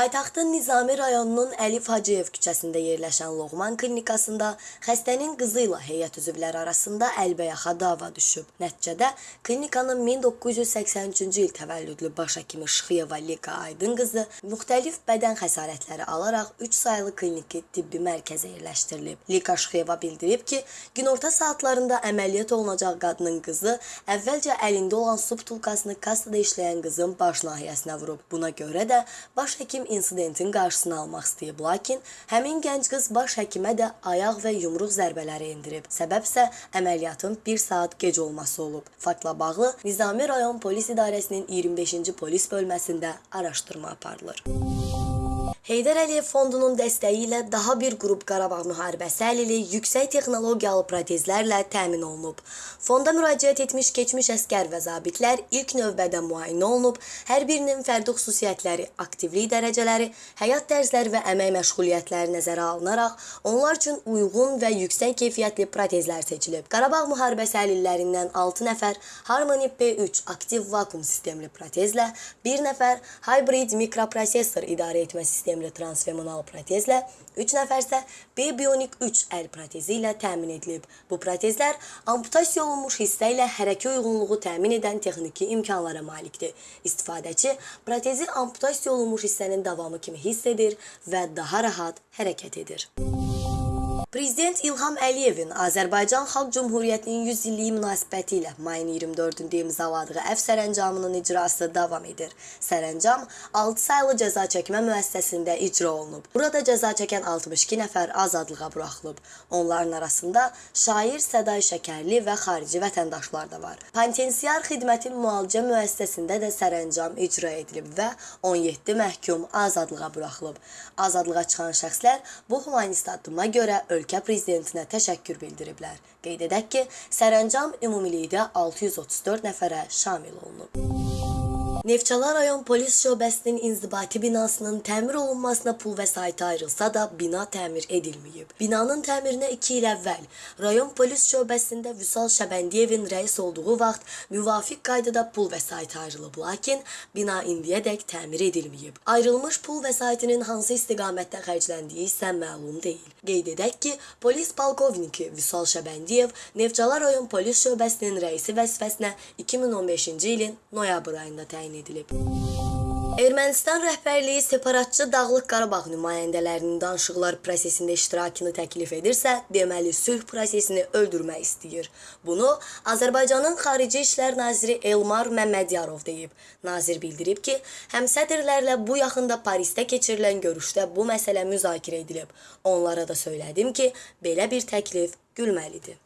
Paytaxtın Nizami rayonunun Əlif Hacıyev küçəsində yerləşən Loğman klinikasında xəstənin qızı ilə heyət üzvləri arasında əlbəyaxa dava düşüb. Nəticədə klinikanın 1983-cü il təvəllüdlü baş həkimi Şıxıyeva Lika Aydın qızı müxtəlif bədən xəsarətləri alaraq 3 saylı kliniki tibbi mərkəzə yerləşdirilib. Lika Şıxıyeva bildirib ki, günorta saatlarında əməliyyat olunacaq qadının qızı əvvəlcə əlində olan su butulkasını kassada işləyən qızın baş nahiyəsinə vurub. Buna görə də baş həkim insidentin qarşısını almaq istəyib, lakin həmin gənc qız baş həkimə də ayaq və yumruq zərbələri endirib. Səbəb isə əməliyyatın 1 saat gec olması olub. Faktla bağlı Nizami rayon polis idarəsinin 25-ci polis bölməsində araşdırma aparılır. Heydər Əliyev fondunun dəstəyi ilə daha bir qrup Qarabağ müharibəsi əlili yüksək texnologiyalı protezlərlə təmin olunub. Fonda müraciət etmiş keçmiş əskər və zabitlər ilk növbədə müayinə olunub, hər birinin fərdi xüsusiyyətləri, aktivlik dərəcələri, həyat tərzləri və əmək məşğuliyyətləri nəzərə alınaraq onlar üçün uyğun və yüksək keyfiyyətli protezlər seçilib. Qarabağ müharibəsi əlillərindən 6 nəfər Harmony P3 aktiv vakuum sistemli protezlə, 1 nəfər hybrid mikroprosessor idarə etmə sistemli transfemoral protezlə, 3 nəfər isə B-Bionic 3 əl protezi ilə təmin edilib. Bu protezlər amputasiya olunmuş hissə ilə hərəkə uyğunluğu təmin edən texniki imkanlara malikdir. İstifadəçi protezi amputasiya olunmuş hissənin davamı kimi hiss edir və daha rahat hərəkət edir. Prezident İlham Əliyevin Azərbaycan Xalq Cümhuriyyətinin 100 illiyi münasibəti ilə mayın 24-də imzaladığı əf sərəncamının icrası davam edir. Sərəncam 6 saylı cəza çəkmə müəssisəsində icra olunub. Burada cəza çəkən 62 nəfər azadlığa buraxılıb. Onların arasında şair Səday Şəkərli və xarici vətəndaşlar da var. Penitensiar xidmətin müalicə müəssisəsində də sərəncam icra edilib və 17 məhkum azadlığa buraxılıb. Azadlığa çıxan şəxslər bu humanist addıma görə ölkə prezidentinə təşəkkür bildiriblər. Qeyd edək ki, sərəncam ümumilikdə 634 nəfərə şamil olunub. Neftçala rayon polis şöbəsinin inzibati binasının təmir olunmasına pul vəsaiti ayrılsa da bina təmir edilməyib. Binanın təmirinə 2 il əvvəl rayon polis şöbəsində Vüsal Şəbəndiyevin rəis olduğu vaxt müvafiq qaydada pul vəsaiti ayrılıb, lakin bina indiyədək təmir edilməyib. Ayrılmış pul vəsaitinin hansı istiqamətdə xərcləndiyi isə məlum deyil. Qeyd edək ki, polis polkovniki Vüsal Şəbəndiyev Neftçala rayon polis şöbəsinin rəisi vəzifəsinə 2015-ci ilin noyabr ayında təyin edilib. Ermənistan rəhbərliyi separatçı Dağlıq Qarabağ nümayəndələrinin danışıqlar prosesində iştirakını təklif edirsə, deməli sülh prosesini öldürmək istəyir. Bunu Azərbaycanın Xarici İşlər naziri Elmar Məmmədiyarov deyib. Nazir bildirib ki, həmsədrlərlə bu yaxında Parisdə keçirilən görüşdə bu məsələ müzakirə edilib. Onlara da söylədim ki, belə bir təklif gülməlidir.